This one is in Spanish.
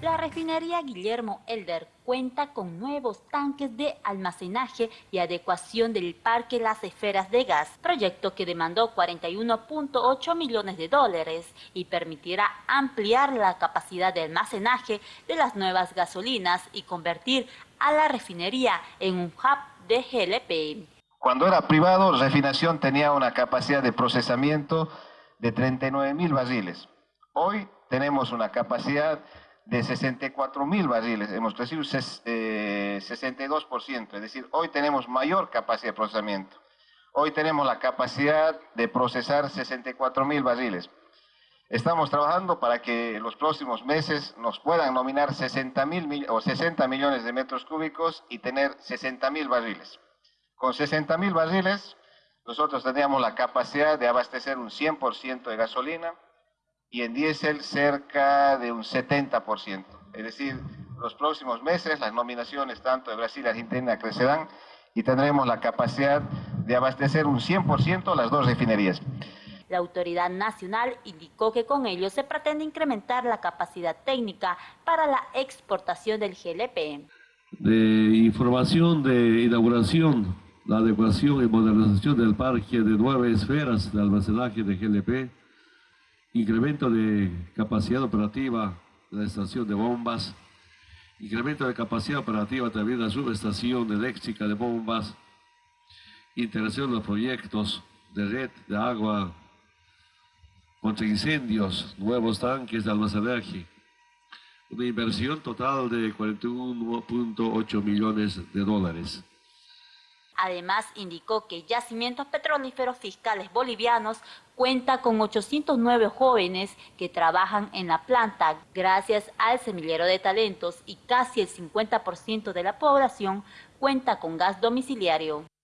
La refinería Guillermo Elder cuenta con nuevos tanques de almacenaje y adecuación del parque Las Esferas de Gas, proyecto que demandó 41.8 millones de dólares y permitirá ampliar la capacidad de almacenaje de las nuevas gasolinas y convertir a la refinería en un hub de GLP. Cuando era privado, refinación tenía una capacidad de procesamiento de 39 mil barriles. Hoy tenemos una capacidad de 64 mil barriles, hemos crecido 62%, eh, es decir, hoy tenemos mayor capacidad de procesamiento. Hoy tenemos la capacidad de procesar 64 mil barriles. Estamos trabajando para que los próximos meses nos puedan nominar 60 mil o 60 millones de metros cúbicos y tener 60 mil barriles. Con 60 mil barriles, nosotros tendríamos la capacidad de abastecer un 100% de gasolina, y en diésel cerca de un 70%. Es decir, los próximos meses las nominaciones tanto de Brasil y Argentina crecerán y tendremos la capacidad de abastecer un 100% las dos refinerías. La autoridad nacional indicó que con ello se pretende incrementar la capacidad técnica para la exportación del GLP. De información de inauguración, la adecuación y modernización del parque de nueve esferas de almacenaje de GLP, incremento de capacidad operativa de la estación de bombas, incremento de capacidad operativa también de la subestación eléctrica de bombas, integración de los proyectos de red de agua contra incendios, nuevos tanques de almacenaje, una inversión total de 41.8 millones de dólares. Además, indicó que Yacimientos Petrolíferos Fiscales Bolivianos cuenta con 809 jóvenes que trabajan en la planta gracias al semillero de talentos y casi el 50% de la población cuenta con gas domiciliario.